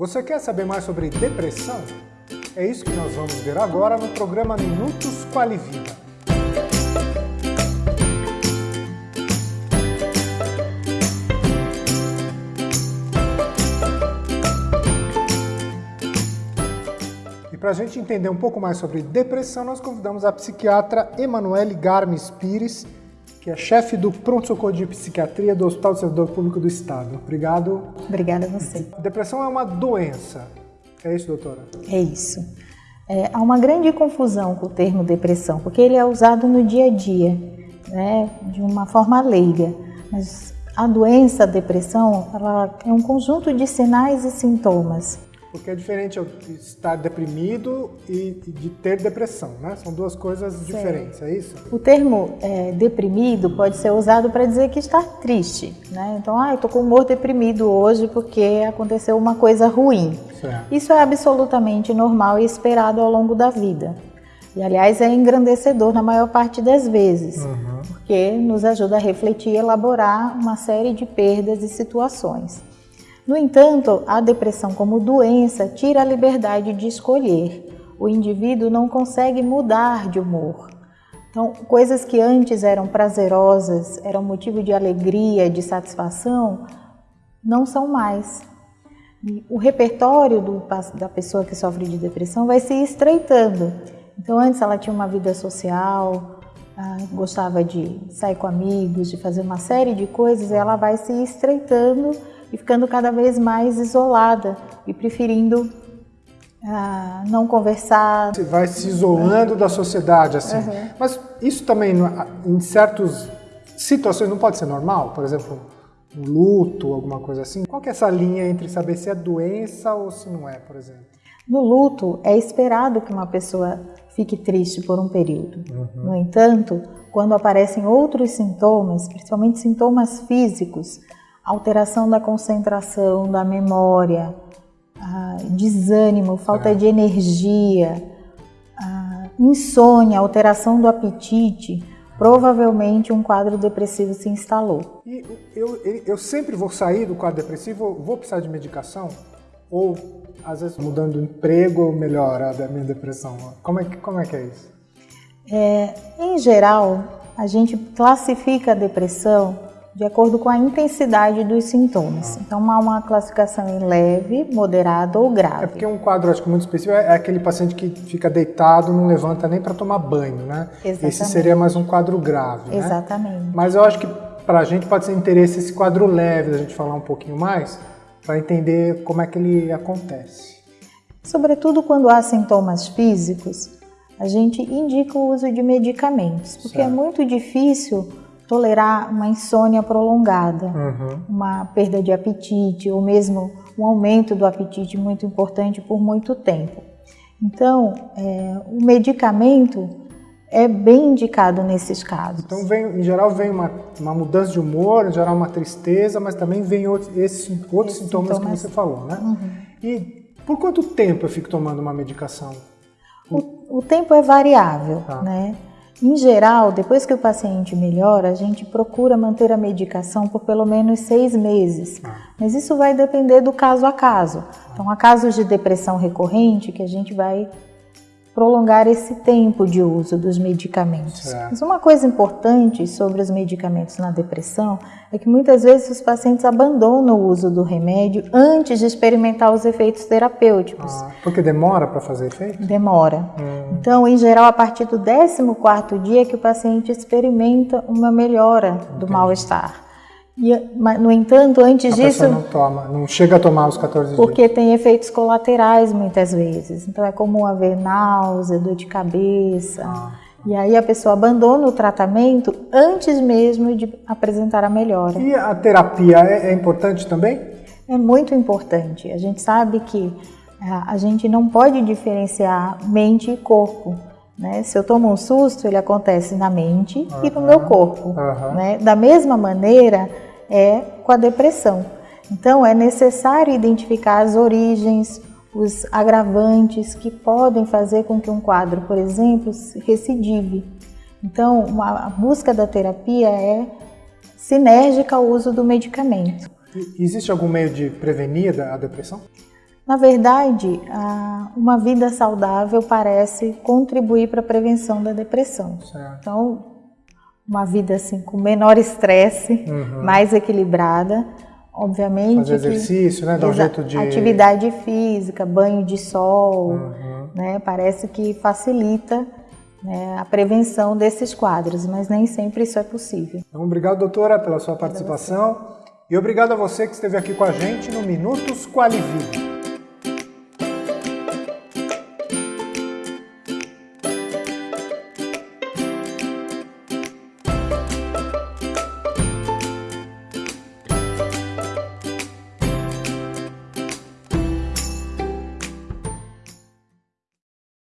Você quer saber mais sobre depressão? É isso que nós vamos ver agora no programa Minutos Qualivida. E para a gente entender um pouco mais sobre depressão, nós convidamos a psiquiatra Emanuele Garmes Pires, que é chefe do pronto-socorro de psiquiatria do Hospital do Servidor Público do Estado. Obrigado. Obrigada a você. Depressão é uma doença. É isso, doutora? É isso. É, há uma grande confusão com o termo depressão, porque ele é usado no dia a dia, né, de uma forma leiga. Mas a doença, a depressão, ela é um conjunto de sinais e sintomas porque é diferente eu estar deprimido e de ter depressão, né? São duas coisas Sim. diferentes, é isso? O termo é, deprimido pode ser usado para dizer que está triste, né? Então, ah, eu estou com humor deprimido hoje porque aconteceu uma coisa ruim. Certo. Isso é absolutamente normal e esperado ao longo da vida. E, aliás, é engrandecedor na maior parte das vezes, uhum. porque nos ajuda a refletir e elaborar uma série de perdas e situações. No entanto, a depressão como doença tira a liberdade de escolher. O indivíduo não consegue mudar de humor. Então, coisas que antes eram prazerosas, eram motivo de alegria, de satisfação, não são mais. o repertório do, da pessoa que sofre de depressão vai se estreitando. Então, antes ela tinha uma vida social, ah, gostava de sair com amigos, de fazer uma série de coisas, ela vai se estreitando e ficando cada vez mais isolada e preferindo ah, não conversar. Você vai se isolando da sociedade, assim. Uhum. Mas isso também, em certas situações, não pode ser normal? Por exemplo, um luto, alguma coisa assim? Qual que é essa linha entre saber se é doença ou se não é, por exemplo? No luto, é esperado que uma pessoa fique triste por um período. Uhum. No entanto, quando aparecem outros sintomas, principalmente sintomas físicos, alteração da concentração, da memória, desânimo, falta de energia, insônia, alteração do apetite, provavelmente um quadro depressivo se instalou. E eu, eu sempre vou sair do quadro depressivo, vou precisar de medicação? Ou, às vezes, mudando o emprego, melhora a minha depressão? Como é, como é que é isso? É, em geral, a gente classifica a depressão de acordo com a intensidade dos sintomas. Então, há uma classificação em leve, moderado ou grave. É porque um quadro, acho que muito específico, é aquele paciente que fica deitado, não levanta nem para tomar banho, né? Exatamente. Esse seria mais um quadro grave, né? Exatamente. Mas eu acho que para a gente pode ser interesse esse quadro leve, da gente falar um pouquinho mais, para entender como é que ele acontece. Sobretudo quando há sintomas físicos, a gente indica o uso de medicamentos, porque é certo. é muito difícil tolerar uma insônia prolongada, uhum. uma perda de apetite ou mesmo um aumento do apetite muito importante por muito tempo. Então, é, o medicamento é bem indicado nesses casos. Então, vem, em geral, vem uma, uma mudança de humor, em geral, uma tristeza, mas também vem outros, esses outros sintomas, sintomas, que você falou, né? Uhum. E por quanto tempo eu fico tomando uma medicação? O, o tempo é variável, tá. né? Em geral, depois que o paciente melhora, a gente procura manter a medicação por pelo menos seis meses. Ah. Mas isso vai depender do caso a caso. Então, há casos de depressão recorrente que a gente vai prolongar esse tempo de uso dos medicamentos. Certo. Mas uma coisa importante sobre os medicamentos na depressão é que muitas vezes os pacientes abandonam o uso do remédio antes de experimentar os efeitos terapêuticos. Ah, porque demora para fazer efeito? Demora. Hum. Então, em geral, a partir do 14º dia que o paciente experimenta uma melhora do mal-estar. E, no entanto, antes a disso. não toma, não chega a tomar os 14 Porque dias. tem efeitos colaterais muitas vezes. Então é comum haver náusea, dor de cabeça. Ah. E aí a pessoa abandona o tratamento antes mesmo de apresentar a melhora. E a terapia é, é importante também? É muito importante. A gente sabe que a, é, a gente não pode diferenciar mente e corpo. Né? Se eu tomo um susto, ele acontece na mente uhum. e no meu corpo. Uhum. Né? Da mesma maneira é com a depressão. Então, é necessário identificar as origens, os agravantes que podem fazer com que um quadro, por exemplo, recidive. Então, a busca da terapia é sinérgica ao uso do medicamento. Existe algum meio de prevenir a depressão? Na verdade, uma vida saudável parece contribuir para a prevenção da depressão. Certo. Então, uma vida assim com menor estresse, uhum. mais equilibrada, obviamente. Fazer exercício, né? Dar um jeito de. Atividade física, banho de sol, uhum. né? Parece que facilita né, a prevenção desses quadros, mas nem sempre isso é possível. Então, obrigado, doutora, pela sua participação. E obrigado a você que esteve aqui com a gente no Minutos Qualivide.